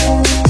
you.